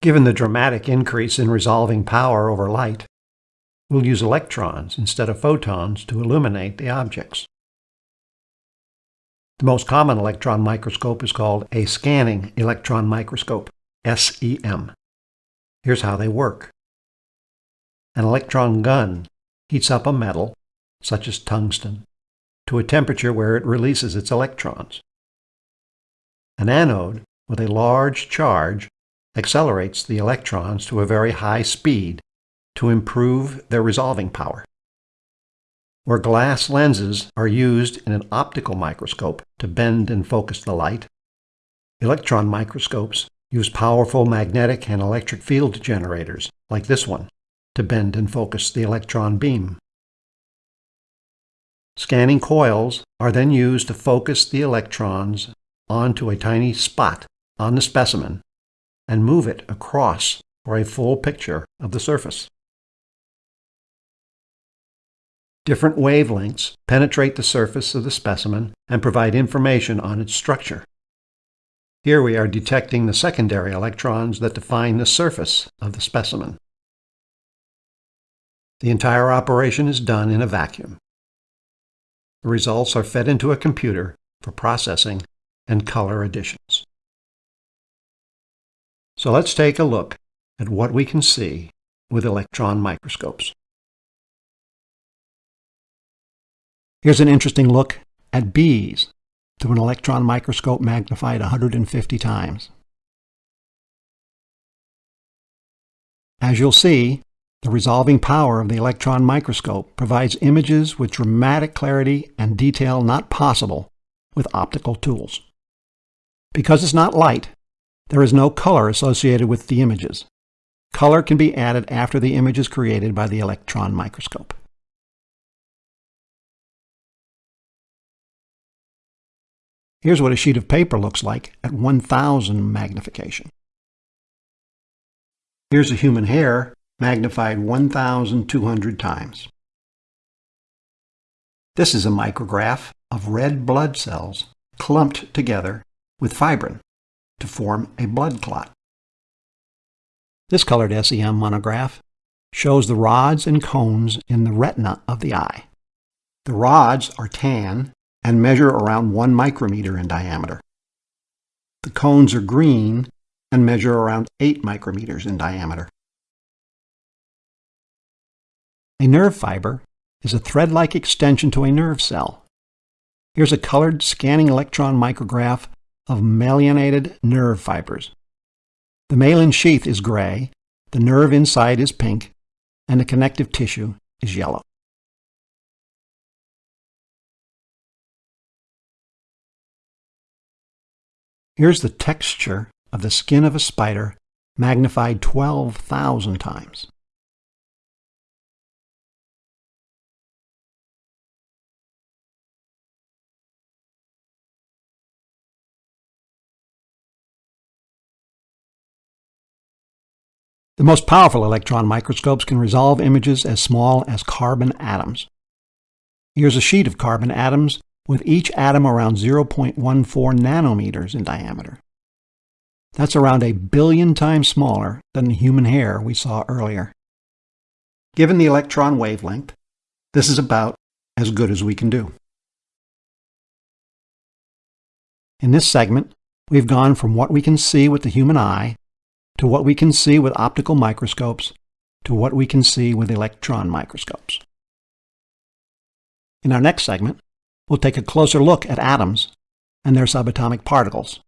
Given the dramatic increase in resolving power over light, we'll use electrons instead of photons to illuminate the objects. The most common electron microscope is called a scanning electron microscope, SEM. Here's how they work. An electron gun heats up a metal, such as tungsten, to a temperature where it releases its electrons. An anode with a large charge accelerates the electrons to a very high speed to improve their resolving power. Where glass lenses are used in an optical microscope to bend and focus the light, electron microscopes use powerful magnetic and electric field generators, like this one, to bend and focus the electron beam. Scanning coils are then used to focus the electrons onto a tiny spot on the specimen and move it across for a full picture of the surface. Different wavelengths penetrate the surface of the specimen and provide information on its structure. Here we are detecting the secondary electrons that define the surface of the specimen. The entire operation is done in a vacuum. The results are fed into a computer for processing and color additions. So let's take a look at what we can see with electron microscopes. Here's an interesting look at bees through an electron microscope magnified 150 times. As you'll see, the resolving power of the electron microscope provides images with dramatic clarity and detail not possible with optical tools. Because it's not light, there is no color associated with the images. Color can be added after the image is created by the electron microscope. Here's what a sheet of paper looks like at 1000 magnification. Here's a human hair magnified 1200 times. This is a micrograph of red blood cells clumped together with fibrin to form a blood clot. This colored SEM micrograph shows the rods and cones in the retina of the eye. The rods are tan and measure around 1 micrometer in diameter. The cones are green and measure around 8 micrometers in diameter. A nerve fiber is a thread-like extension to a nerve cell. Here's a colored scanning electron micrograph of myelinated nerve fibers. The myelin sheath is gray, the nerve inside is pink, and the connective tissue is yellow. Here's the texture of the skin of a spider magnified 12,000 times. The most powerful electron microscopes can resolve images as small as carbon atoms. Here's a sheet of carbon atoms with each atom around 0.14 nanometers in diameter. That's around a billion times smaller than the human hair we saw earlier. Given the electron wavelength, this is about as good as we can do. In this segment, we've gone from what we can see with the human eye to what we can see with optical microscopes to what we can see with electron microscopes. In our next segment, we'll take a closer look at atoms and their subatomic particles.